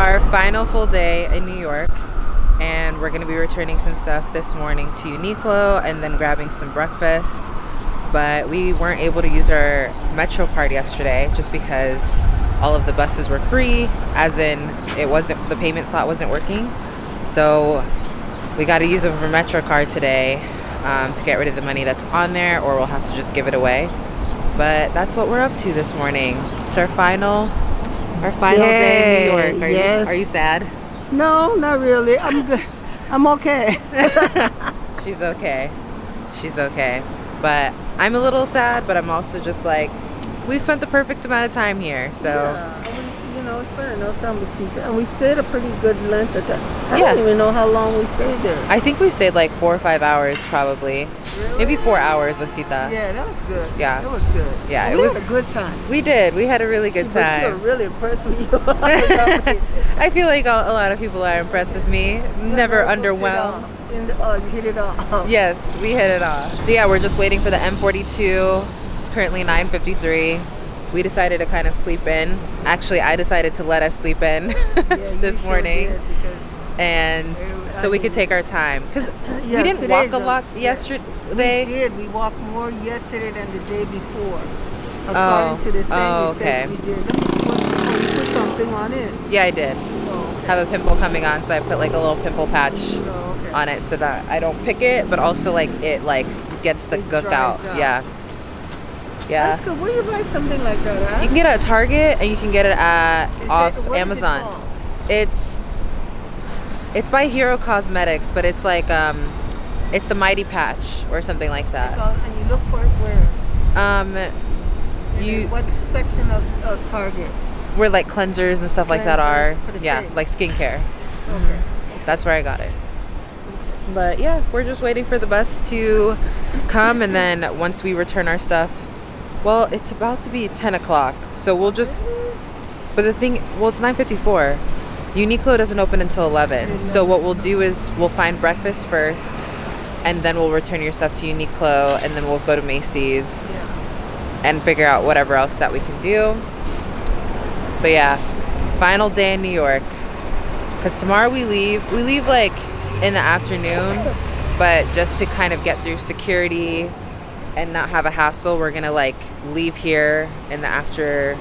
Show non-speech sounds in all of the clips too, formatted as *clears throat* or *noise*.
our final full day in New York and we're to be returning some stuff this morning to Uniqlo and then grabbing some breakfast. But we weren't able to use our Metro card yesterday just because all of the buses were free as in it wasn't the payment slot wasn't working. So we got to use a Metro card today um, to get rid of the money that's on there or we'll have to just give it away. But that's what we're up to this morning. It's our final our final Yay, day in New York. Are, yes. you, are you sad? No not really. I'm good. I'm okay. *laughs* She's okay. She's okay. But I'm a little sad but I'm also just like we've spent the perfect amount of time here so yeah, spent enough time with Caesar. And we stayed a pretty good length of time. I yeah. don't even know how long we stayed there. I think we stayed like four or five hours probably. Really? maybe four hours with Sita yeah that was good. Yeah. It was good. Yeah we it was a good time. We did. We had a really good See, time. you really impressed with you *laughs* I feel like a lot of people are impressed with me. Never underwhelmed. Uh, hit it off. Yes, we hit it off. So yeah, we're just waiting for the M42. It's currently 9.53. We decided to kind of sleep in. Actually, I decided to let us sleep in yeah, *laughs* this morning. Sure and so we could take our time because *clears throat* yeah, we didn't walk a lot yesterday. We did. We walked more yesterday than the day before. According oh. to the thing, oh, okay. we did. Let me put, something on it. Yeah, I did. Oh, okay. Have a pimple coming on, so I put like a little pimple patch. Oh on it so that I don't pick it, but also like it like gets the it gook out. out. Yeah. Yeah. That's good. Where you buy something like that at? You can get it at Target and you can get it at is off it, Amazon. It it's it's by Hero Cosmetics, but it's like um it's the Mighty Patch or something like that. And you look for it where? Um you what section of, of Target? Where like cleansers and stuff cleansers like that are. yeah, face. like skincare. Okay. Mm-hmm. That's where I got it. But yeah, we're just waiting for the bus to come and then once we return our stuff, well, it's about to be 10 o'clock. So we'll just, but the thing, well, it's 9.54. Uniqlo doesn't open until 11. So what we'll do is we'll find breakfast first and then we'll return your stuff to Uniqlo and then we'll go to Macy's and figure out whatever else that we can do. But yeah, final day in New York. Because tomorrow we leave. We leave like in the afternoon, *laughs* but just to kind of get through security and not have a hassle, we're gonna like leave here in the after,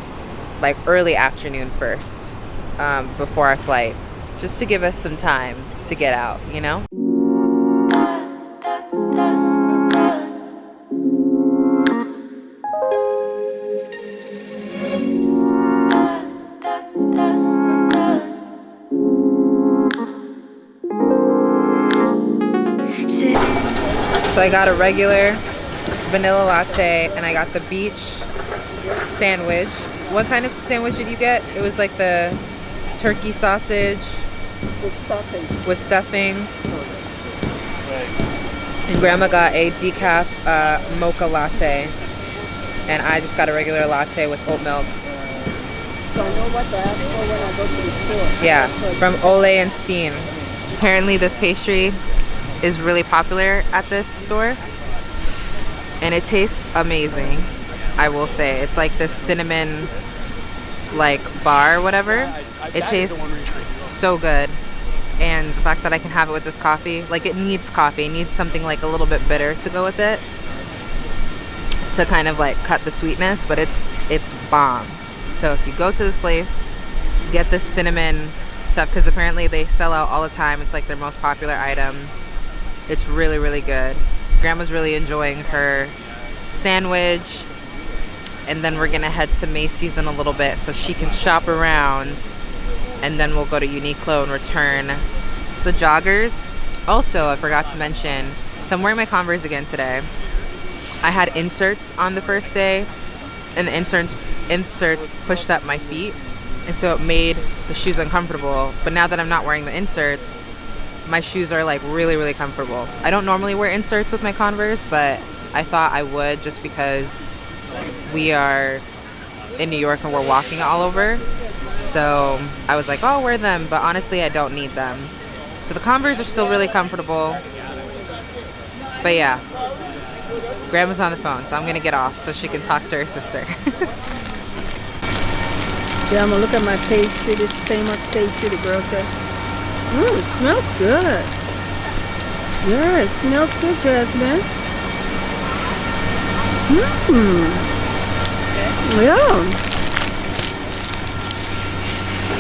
like early afternoon first, um, before our flight, just to give us some time to get out, you know? So I got a regular vanilla latte and I got the beach sandwich. What kind of sandwich did you get? It was like the turkey sausage. With stuffing. With stuffing. And grandma got a decaf uh, mocha latte. And I just got a regular latte with oat milk. So I know what to ask for when I go to the store. Yeah, from Ole and Steen. Apparently this pastry is really popular at this store and it tastes amazing I will say. It's like this cinnamon like bar whatever. It tastes so good. And the fact that I can have it with this coffee like it needs coffee. It needs something like a little bit bitter to go with it to kind of like cut the sweetness but it's it's bomb. So if you go to this place get the cinnamon stuff because apparently they sell out all the time. It's like their most popular item. It's really, really good. Grandma's really enjoying her sandwich. And then we're to head to Macy's in a little bit so she can shop around. And then we'll go to Uniqlo and return the joggers. Also, I forgot to mention, so I'm wearing my Converse again today. I had inserts on the first day, and the inserts inserts pushed up my feet, and so it made the shoes uncomfortable. But now that I'm not wearing the inserts, my shoes are like really, really comfortable. I don't normally wear inserts with my Converse, but I thought I would just because we are in New York and we're walking all over. So I was like, oh, I'll wear them, but honestly, I don't need them. So the Converse are still really comfortable. But yeah, Grandma's on the phone, so I'm gonna get off so she can talk to her sister. Yeah, I'm gonna look at my pastry, this famous pastry the girl said. Ooh, it smells good. Yeah, it smells good, Jasmine. Mmm. Yeah.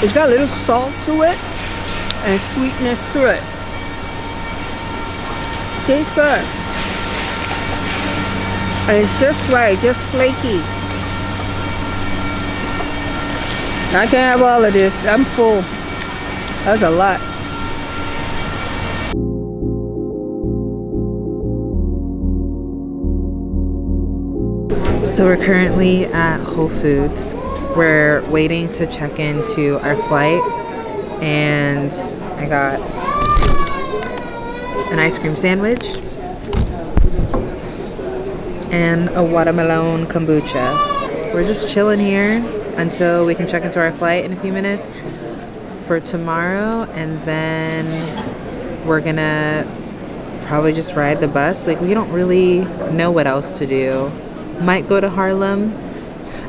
It's got a little salt to it and sweetness to it. Tastes good. And it's just right, just flaky. I can't have all of this. I'm full. That's a lot. So we're currently at Whole Foods. We're waiting to check into our flight and I got an ice cream sandwich and a watermelon kombucha. We're just chilling here until we can check into our flight in a few minutes for tomorrow and then we're gonna probably just ride the bus. Like we don't really know what else to do. Might go to Harlem.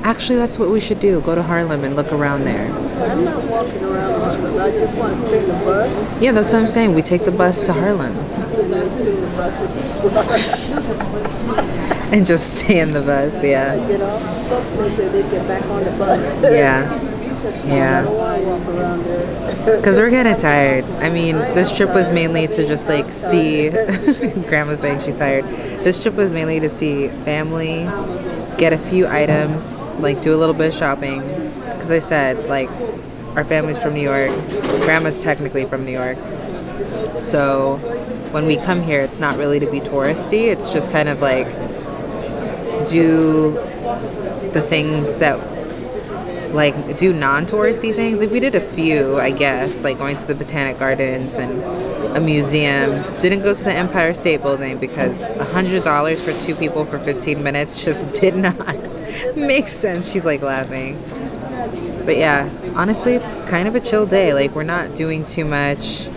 Actually, that's what we should do. Go to Harlem and look around there. I'm not walking around Harlem. I just want to take the bus. Yeah, that's what I'm saying. We take the bus to Harlem And I stay in the bus *laughs* and and just stay in the bus. Yeah. get off and then get back on the bus. Yeah. *laughs* Yeah. Because we're kind of tired. I mean, this trip was mainly to just like see. *laughs* Grandma's saying she's tired. This trip was mainly to see family, get a few items, like do a little bit of shopping. Because I said, like, our family's from New York. Grandma's technically from New York. So when we come here, it's not really to be touristy. It's just kind of like do the things that like do non-touristy things. Like we did a few i guess like going to the botanic gardens and a museum. Didn't go to the empire state building because a hundred dollars for two people for 15 minutes just *laughs* did not make sense. She's like laughing. But yeah honestly it's kind of a chill day. Like we're not doing too much.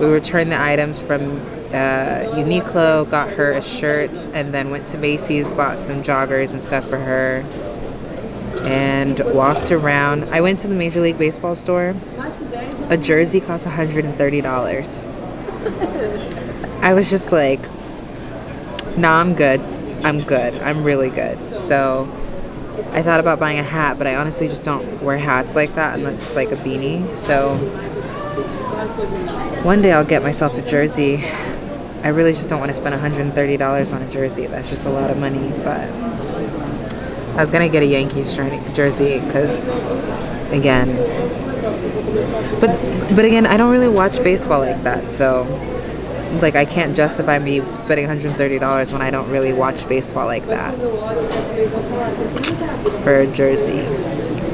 We returned the items from uh, Uniqlo, got her a shirt, and then went to Macy's, bought some joggers and stuff for her, and walked around. I went to the Major League Baseball store. A jersey cost $130. I was just like, nah, I'm good. I'm good. I'm really good. So I thought about buying a hat, but I honestly just don't wear hats like that unless it's like a beanie. So one day I'll get myself a jersey. I really just don't want to spend $130 on a jersey. That's just a lot of money. But I was gonna get a Yankees jersey because, again, but but again, I don't really watch baseball like that. So, like, I can't justify me spending $130 when I don't really watch baseball like that for a jersey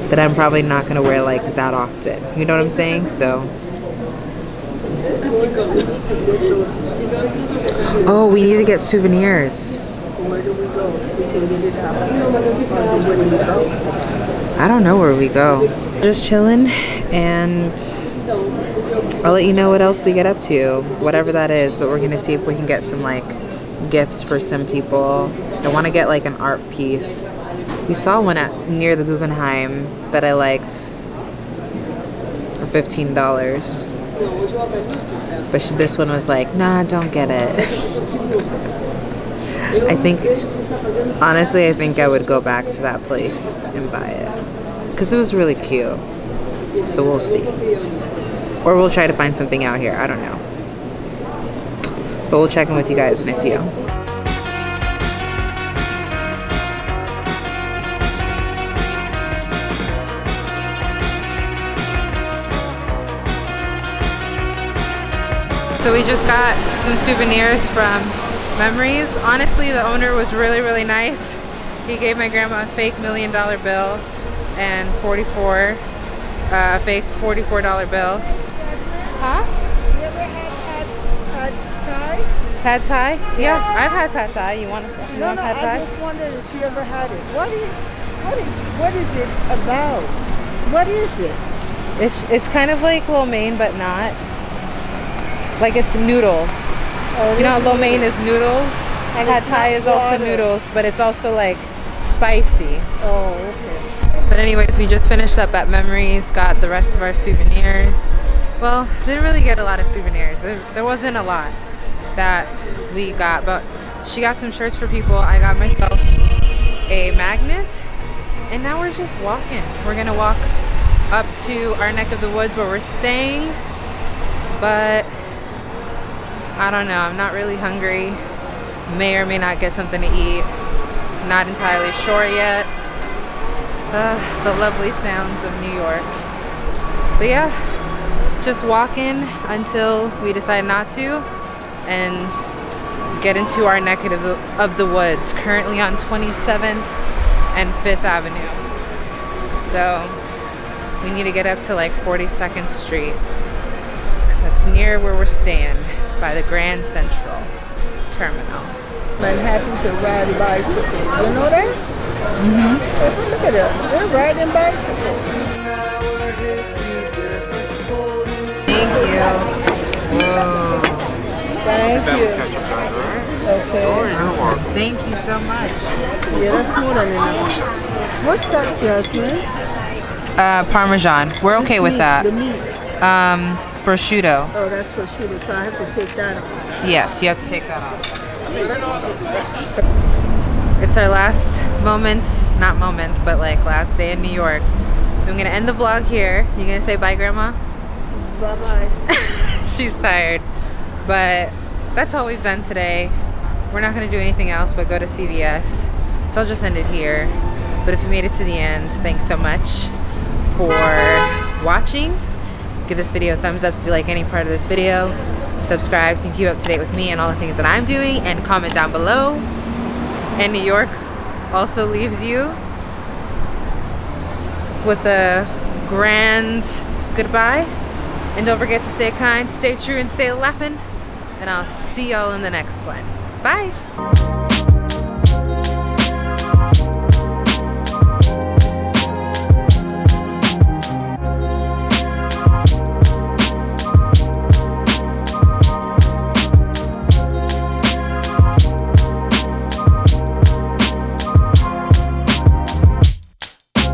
that I'm probably not gonna wear like that often. You know what I'm saying? So. Oh, we need to get souvenirs. Where do we go? We can get it out. Where do we go? I don't know where we go. Just chilling, and I'll let you know what else we get up to, whatever that is. But we're gonna see if we can get some like gifts for some people. I want to get like an art piece. We saw one at near the Guggenheim that I liked for fifteen dollars. But this one was like, nah, don't get it. *laughs* *laughs* I think, honestly, I think I would go back to that place and buy it. Because it was really cute. So we'll see. Or we'll try to find something out here. I don't know. But we'll check in with you guys in a few. So we just got some souvenirs from Memories. Honestly, the owner was really, really nice. He gave my grandma a fake million dollar bill and 44, uh, a fake $44 bill. Huh? You ever had pad, pad Pad Thai? Yeah, I've had Pad Thai. You want, you No, want no, Pad I just wondered if you ever had it. What is, what is, what is it about? What is it? It's it's kind of like lo mein, but not. Like it's noodles. You know, lo is- mein is noodles. And Pad Thai is also water. noodles, but it's also like spicy. Oh, okay. But But anyways, we just finished up at Memories, got the rest of our souvenirs. Well, didn't really get a lot of souvenirs. There, there wasn't a lot that we got, but she got some shirts for people. I got myself a magnet, and now we're just walking. We're gonna walk up to our neck of the woods where we're staying, but I don't know. I'm not really hungry. May or may not get something to eat. Not entirely sure yet. Uh, the lovely sounds of New York. But yeah, just walking until we decide not to and get into our neck of the, of the woods. Currently on 27th and 5th Avenue. So we need to get up to like 42nd Street because that's near where we're staying by the Grand Central Terminal. I'm happy to ride bicycles. You know that? Mm-hmm. Look at that. They're riding bicycles. Thank you. Whoa. Thank you. Okay. Awesome. Thank you so much. Yeah, that's more than enough. What's that, Jasmine? Uh, Parmesan. We're okay This with meat, that. The meat. Um, prosciutto. Oh, that's prosciutto, so I have to take that off. Yes, you have to take that off. It's our last moments, not moments, but like last day in New York. So I'm gonna end the vlog here. You gonna say bye, Grandma? Bye-bye. *laughs* She's tired. But that's all we've done today. We're not gonna do anything else but go to CVS. So I'll just end it here. But if you made it to the end, thanks so much for watching. Give this video a thumbs up if you like any part of this video. Subscribe so you can keep up to date with me and all the things that I'm doing and comment down below. And New York also leaves you with a grand goodbye. And don't forget to stay kind, stay true, and stay laughing. And I'll see y'all in the next one. Bye.